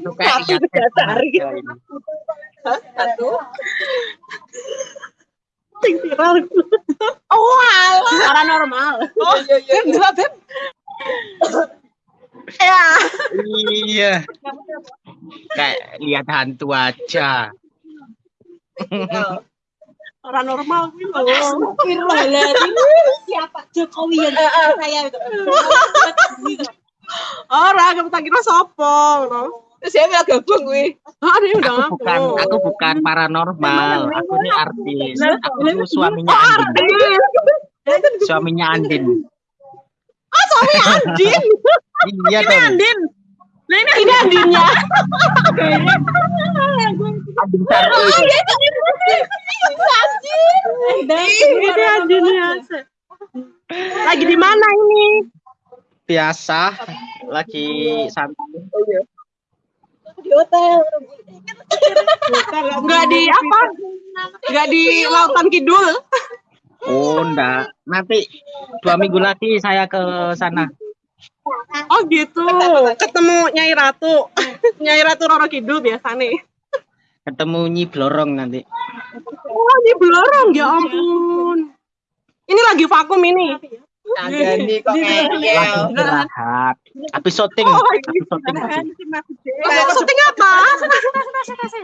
Ini. Hah? Satu. Sing viral. Oh, alah. Paranormal. Oh, iya, iya. Enggak, Beb. Ya. Iya. Kayak lihat hantu aja. Paranormal lho. Astagfirullahaladzim. Siapa Jokowi yang saya itu? Ora, kamu tak kira ngono. Terus saya bilang gabung gue. Ah, dia udah Aku bukan, aku bukan paranormal. Aku ini artis. Aku itu suaminya Andin. Suaminya Andin. Andin. Iya dong. Andin. Nah ini ini Andinnya. Andin Sarul. Ini Andinnya. Lagi di mana ini? Biasa. Lagi santai. Di hotel. Enggak di apa? Enggak di Lautan Kidul. Oh, enggak. Nanti dua minggu lagi saya ke sana. Oh gitu. Ketemu Nyai Ratu. Nyai Ratu Roro Kidul biasa nih. Ketemu Nyi Blorong nanti. Oh, ini belorong ya ampun. Ini lagi vakum ini. Ada nih kok Lagi ngeyel. istirahat. Habis syuting. Oh, syuting syuting apa?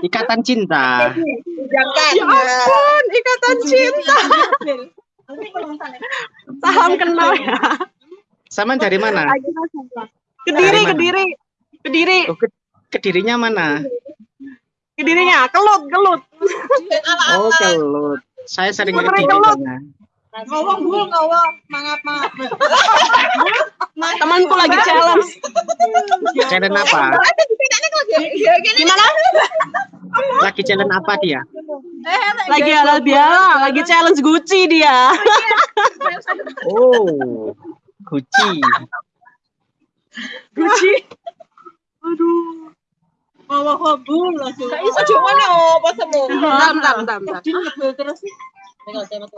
Ikatan cinta. Ya ampun, ikatan cinta. Salam kenal ya. Sama dari mana? Kediri, Dari mana? kediri. Kediri, Oh, ke kedirinya mana? kedirinya. Kelut, kelut. Oh, kelut. Saya sering ke Sering kediri kelut. sana. Ngomong bu, ngomong. Mangap, mangap. Temanku lagi challenge. Challenge apa? Gimana? Lagi challenge apa dia? Lagi halal biala, lagi challenge Gucci dia. Oh, Gucci. Gucci. Aduh. Bawa hobu langsung. Gak iso cuma apa semua. Bentar, bentar, bentar. Jadi ngebel terus. Tinggal saya.